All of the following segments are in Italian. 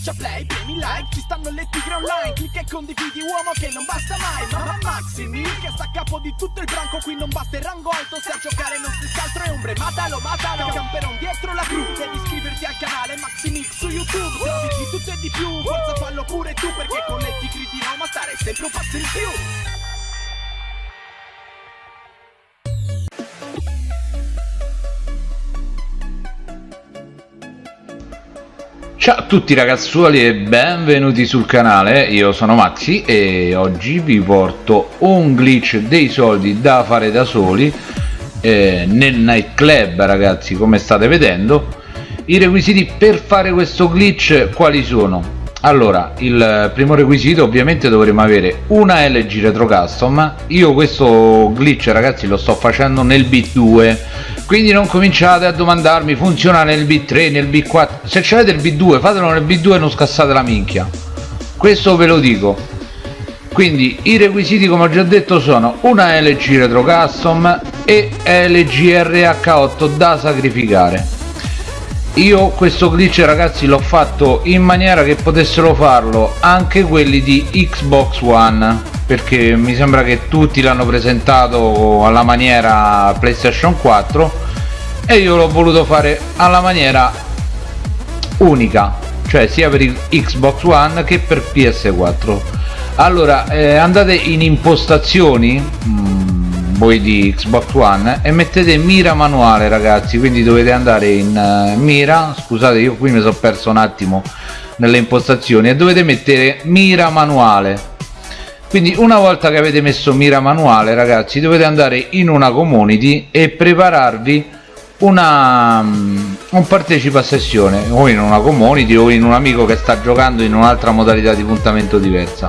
schiaccia play, premi like Ci stanno le tigre online Clicca e condividi uomo che non basta mai Mamma Maximi che sta a capo di tutto il branco Qui non basta il rango alto Se a giocare non si altro è ombre Matalo, matalo Camperon dietro la cru Devi iscriverti al canale Maximix su YouTube Se di tutto e di più Forza fallo pure tu Perché con le tigri di Roma stare sempre un passo in più Ciao a tutti ragazzuoli e benvenuti sul canale, io sono Maxi e oggi vi porto un glitch dei soldi da fare da soli eh, nel nightclub ragazzi come state vedendo. I requisiti per fare questo glitch quali sono? allora il primo requisito ovviamente dovremo avere una LG Retro Custom. Io questo glitch ragazzi lo sto facendo nel bit 2 quindi non cominciate a domandarmi funziona nel bit 3 nel bit 4 se c'avete il bit 2 fatelo nel bit 2 e non scassate la minchia. Questo ve lo dico. Quindi i requisiti come ho già detto sono una LG Retro Custom e LG RH8 da sacrificare io questo glitch ragazzi l'ho fatto in maniera che potessero farlo anche quelli di Xbox One perché mi sembra che tutti l'hanno presentato alla maniera PlayStation 4 e io l'ho voluto fare alla maniera unica cioè sia per Xbox One che per PS4 allora eh, andate in impostazioni mm, voi di Xbox One e mettete mira manuale ragazzi quindi dovete andare in uh, mira scusate io qui mi sono perso un attimo nelle impostazioni e dovete mettere mira manuale. Quindi una volta che avete messo mira manuale ragazzi dovete andare in una community e prepararvi una um, un partecipa a sessione o in una community o in un amico che sta giocando in un'altra modalità di puntamento diversa.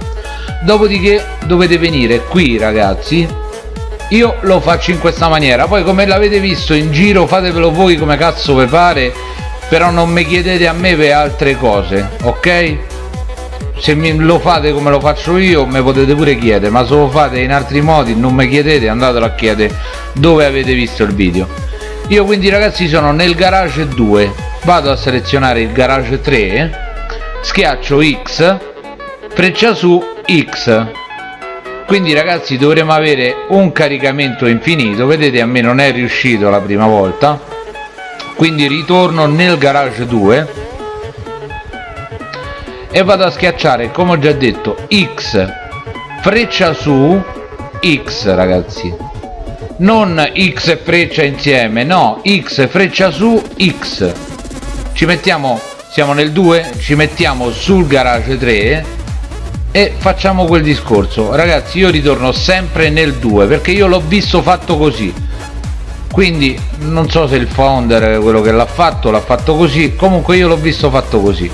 Dopodiché dovete venire qui ragazzi io lo faccio in questa maniera. Poi come l'avete visto in giro fatevelo voi come cazzo vi pare però non mi chiedete a me per altre cose ok? Se lo fate come lo faccio io mi potete pure chiedere ma se lo fate in altri modi non mi chiedete andatelo a chiedere dove avete visto il video. Io quindi ragazzi sono nel garage 2 vado a selezionare il garage 3 schiaccio X freccia su X quindi ragazzi dovremo avere un caricamento infinito. Vedete a me non è riuscito la prima volta. Quindi ritorno nel garage 2 e vado a schiacciare come ho già detto X. Freccia su X ragazzi. Non X freccia insieme no X freccia su X. Ci mettiamo siamo nel 2 ci mettiamo sul garage 3 e facciamo quel discorso. Ragazzi io ritorno sempre nel 2 perché io l'ho visto fatto così. Quindi non so se il founder quello che l'ha fatto l'ha fatto così. Comunque io l'ho visto fatto così.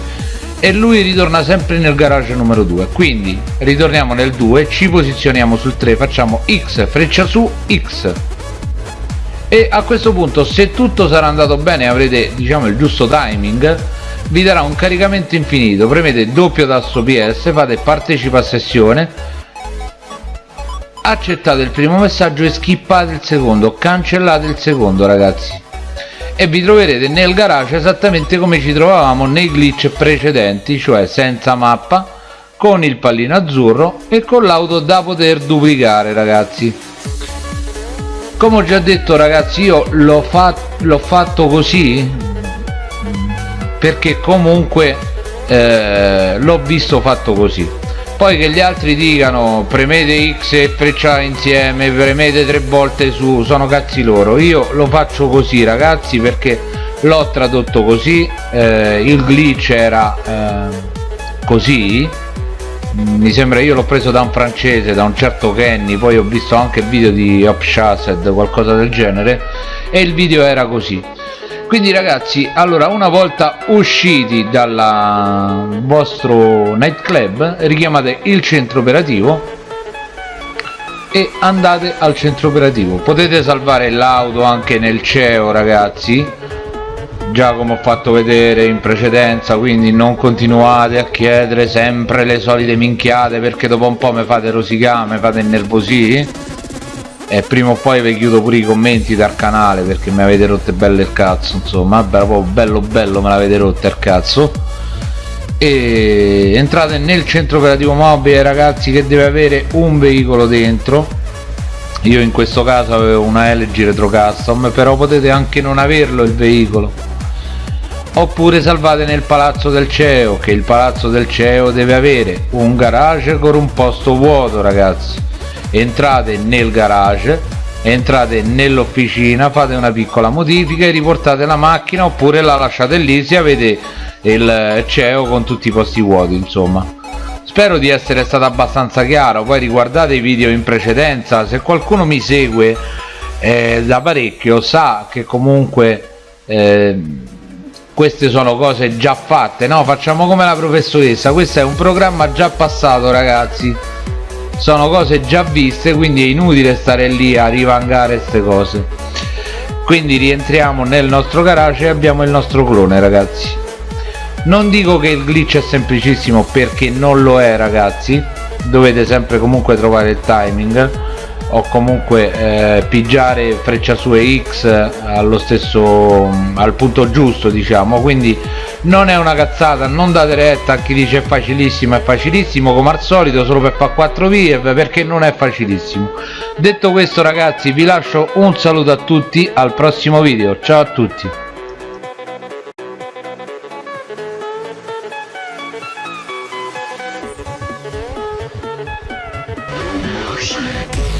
E lui ritorna sempre nel garage numero 2 quindi ritorniamo nel 2 ci posizioniamo sul 3 facciamo x freccia su x. E a questo punto se tutto sarà andato bene avrete diciamo il giusto timing vi darà un caricamento infinito. Premete doppio tasto ps fate partecipa a sessione. Accettate il primo messaggio e skippate il secondo. Cancellate il secondo ragazzi. E vi troverete nel garage esattamente come ci trovavamo nei glitch precedenti cioè senza mappa con il pallino azzurro e con l'auto da poter duplicare ragazzi. Come ho già detto ragazzi io l'ho fatto, fatto così perché comunque eh, l'ho visto fatto così. Poi che gli altri dicano premete X e freccia insieme premete tre volte su sono cazzi loro. Io lo faccio così ragazzi perché l'ho tradotto così eh, il glitch era eh, così. Mi sembra io l'ho preso da un francese da un certo Kenny poi ho visto anche video di Upshased qualcosa del genere e il video era così quindi ragazzi allora una volta usciti dal vostro nightclub richiamate il centro operativo e andate al centro operativo. Potete salvare l'auto anche nel CEO ragazzi. Già come ho fatto vedere in precedenza quindi non continuate a chiedere sempre le solite minchiate perché dopo un po' mi fate rosicare mi fate innervosire e prima o poi vi chiudo pure i commenti dal canale perché mi avete rotto bello il cazzo insomma. Proprio bello bello me l'avete rotto il cazzo. E entrate nel centro operativo mobile ragazzi che deve avere un veicolo dentro. Io in questo caso avevo una LG Retro Custom però potete anche non averlo il veicolo. Oppure salvate nel palazzo del CEO che il palazzo del CEO deve avere un garage con un posto vuoto ragazzi entrate nel garage entrate nell'officina fate una piccola modifica e riportate la macchina oppure la lasciate lì se avete il CEO con tutti i posti vuoti insomma. Spero di essere stato abbastanza chiaro. Poi riguardate i video in precedenza. Se qualcuno mi segue eh, da parecchio sa che comunque eh, queste sono cose già fatte no? Facciamo come la professoressa. Questo è un programma già passato ragazzi sono cose già viste quindi è inutile stare lì a rivangare queste cose. Quindi rientriamo nel nostro garage e abbiamo il nostro clone ragazzi. Non dico che il glitch è semplicissimo perché non lo è ragazzi. Dovete sempre comunque trovare il timing o comunque eh, pigiare freccia su e X allo stesso al punto giusto diciamo. Quindi non è una cazzata non date retta a chi dice è facilissimo è facilissimo come al solito solo per fa 4 vie perché non è facilissimo. Detto questo ragazzi vi lascio un saluto a tutti al prossimo video. Ciao a tutti. Oh shit.